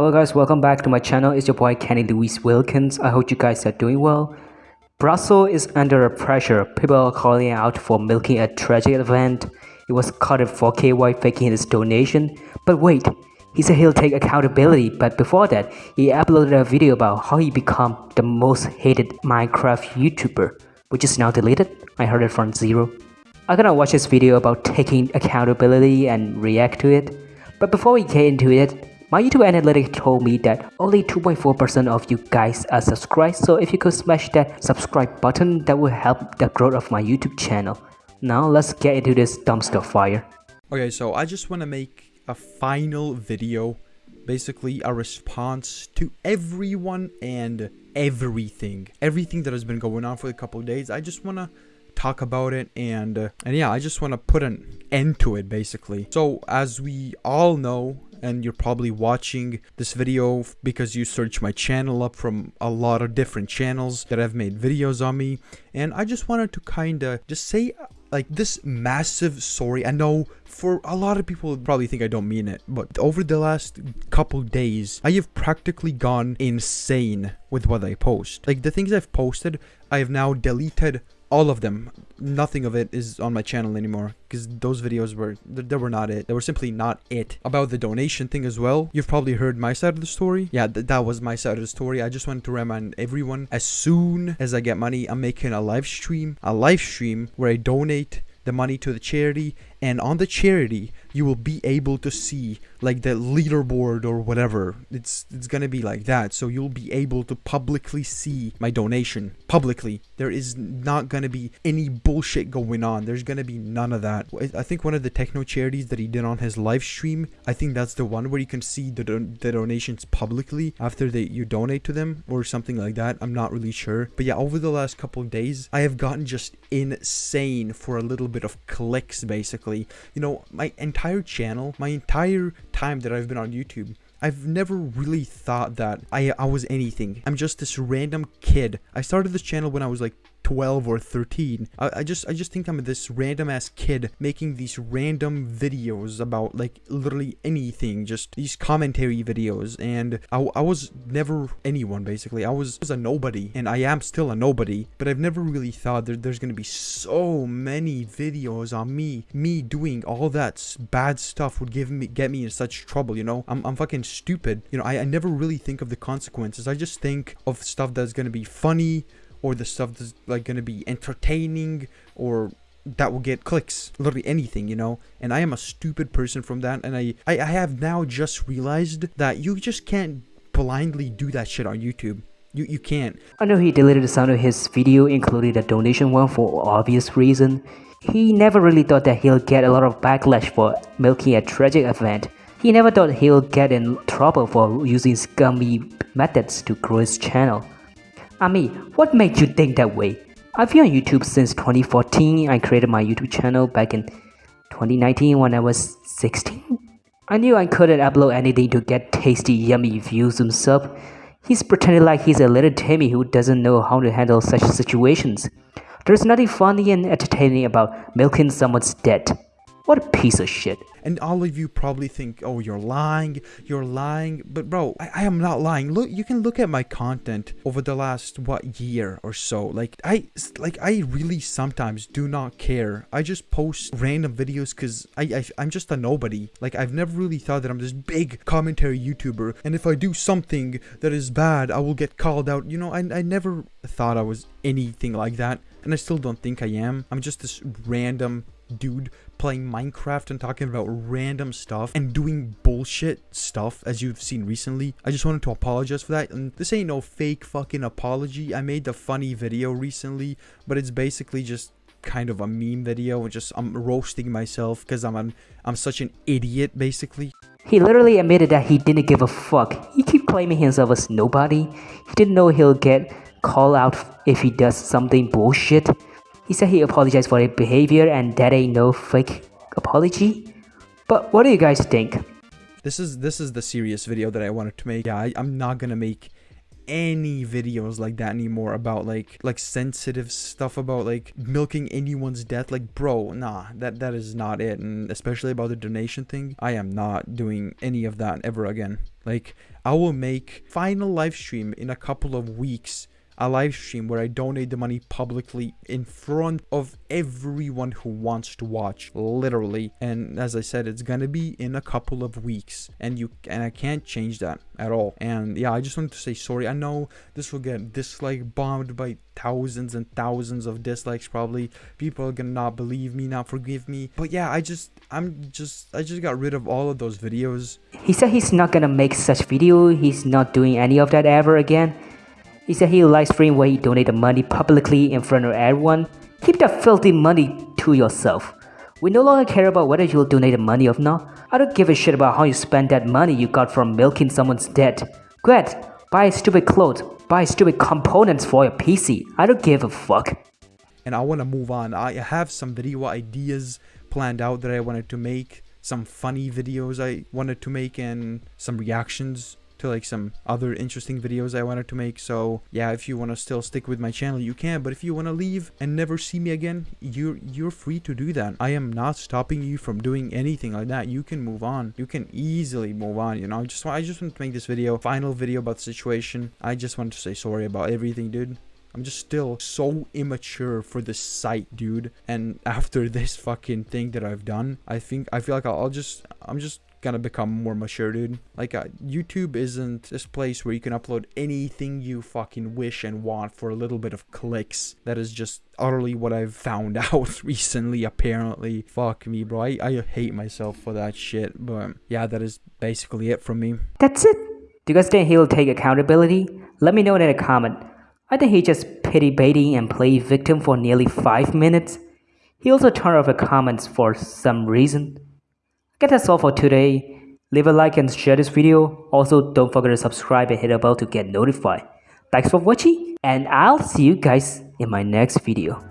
Hello guys, welcome back to my channel. It's your boy Kenny Louis Wilkins. I hope you guys are doing well. Brussels is under pressure. People are calling out for milking a tragic event. It was caught 4K while faking his donation. But wait, he said he'll take accountability, but before that, he uploaded a video about how he became the most hated Minecraft YouTuber, which is now deleted. I heard it from Zero. I'm gonna watch this video about taking accountability and react to it. But before we get into it, my YouTube analytics told me that only 2.4% of you guys are subscribed, so if you could smash that subscribe button, that will help the growth of my YouTube channel. Now let's get into this dumpster fire. Okay, so I just want to make a final video, basically a response to everyone and everything. Everything that has been going on for a couple of days. I just want to talk about it and uh, and yeah, I just want to put an end to it basically. So as we all know, and you're probably watching this video because you search my channel up from a lot of different channels that have made videos on me and I just wanted to kind of just say like this massive sorry i know for a lot of people probably think i don't mean it but over the last couple days i have practically gone insane with what i post like the things i've posted i have now deleted all of them. Nothing of it is on my channel anymore because those videos were they were not it. They were simply not it. About the donation thing as well. You've probably heard my side of the story. Yeah th that was my side of the story. I just wanted to remind everyone as soon as i get money i'm making a live stream a live stream where i donate the money to the charity and on the charity you will be able to see like the leaderboard or whatever. It's it's gonna be like that. So you'll be able to publicly see my donation. Publicly. There is not gonna be any bullshit going on. There's gonna be none of that. I think one of the techno charities that he did on his live stream i think that's the one where you can see the, don the donations publicly after they you donate to them or something like that. I'm not really sure. But yeah over the last couple of days i have gotten just insane for a little bit of clicks basically you know my entire channel my entire time that I've been on YouTube, I've never really thought that I, I was anything. I'm just this random kid. I started this channel when I was like 12 or 13. I, I just I just think I'm this random ass kid making these random videos about like literally anything, just these commentary videos and I, I was never anyone basically. I was, was a nobody and I am still a nobody, but I've never really thought that there's gonna be so many videos on me, me doing all that bad stuff would give me get me in such trouble, you know? I'm, I'm fucking stupid. You know, I, I never really think of the consequences. I just think of stuff that's gonna be funny, or the stuff that's like to be entertaining or that will get clicks literally anything you know? And i am a stupid person from that and I, I i have now just realized that you just can't blindly do that shit on youtube. You you can't. I know he deleted some of his video including the donation one for obvious reason. He never really thought that he'll get a lot of backlash for milking a tragic event. He never thought he'll get in trouble for using scummy methods to grow his channel Ami, what made you think that way? I've been on YouTube since 2014. I created my YouTube channel back in 2019 when I was 16. I knew I couldn't upload anything to get tasty, yummy views himself. He's pretending like he's a little Timmy who doesn't know how to handle such situations. There's nothing funny and entertaining about milking someone's debt. What a piece of shit. And all of you probably think, oh, you're lying, you're lying. But bro, I, I, am not lying. Look, you can look at my content over the last, what, year or so. Like, I, like, I really sometimes do not care. I just post random videos because I, I, I'm just a nobody. Like, I've never really thought that I'm this big commentary YouTuber. And if I do something that is bad, I will get called out. You know, I, I never thought I was anything like that. And I still don't think I am. I'm just this random dude playing Minecraft and talking about random stuff and doing bullshit stuff as you've seen recently. I just wanted to apologize for that. And this ain't no fake fucking apology. I made the funny video recently, but it's basically just kind of a meme video and just I'm roasting myself because I'm an, I'm such an idiot basically. He literally admitted that he didn't give a fuck. He keep claiming himself as nobody. He didn't know he'll get called out if he does something bullshit. He said he apologized for his behavior and that ain't no fake apology. But what do you guys think? This is this is the serious video that I wanted to make. Yeah, I, I'm not gonna make any videos like that anymore about like like sensitive stuff about like milking anyone's death like bro nah that that is not it and especially about the donation thing i am not doing any of that ever again like i will make final live stream in a couple of weeks a live stream where I donate the money publicly in front of everyone who wants to watch, literally. And as I said, it's gonna be in a couple of weeks, and you and I can't change that at all. And yeah, I just wanted to say sorry. I know this will get dislike bombed by thousands and thousands of dislikes probably people are gonna not believe me not forgive me but yeah i just i'm just i just got rid of all of those videos he said he's not gonna make such video he's not doing any of that ever again he said he'll live stream where he donated money publicly in front of everyone. Keep that filthy money to yourself. We no longer care about whether you'll donate the money or not. I don't give a shit about how you spend that money you got from milking someone's debt. Go ahead, buy stupid clothes, buy stupid components for your PC. I don't give a fuck. And I want to move on. I have some video ideas planned out that I wanted to make. Some funny videos I wanted to make and some reactions to like some other interesting videos I wanted to make. So yeah, if you want to still stick with my channel, you can. But if you want to leave and never see me again, you're you're free to do that. I am not stopping you from doing anything like that. You can move on. You can easily move on. You know, I just I just want to make this video, final video about the situation. I just wanted to say sorry about everything, dude. I'm just still so immature for this site, dude. And after this fucking thing that I've done, I think I feel like I'll, I'll just I'm just gonna become more mature, dude. Like, uh, YouTube isn't this place where you can upload anything you fucking wish and want for a little bit of clicks. That is just utterly what I've found out recently, apparently. Fuck me, bro. I, I hate myself for that shit. But yeah, that is basically it from me. That's it. Do you guys think he'll take accountability? Let me know in a comment. I think he just pity baiting and played victim for nearly 5 minutes. He also turned off the comments for some reason. That's all for today. Leave a like and share this video. Also, don't forget to subscribe and hit the bell to get notified. Thanks for watching and I'll see you guys in my next video.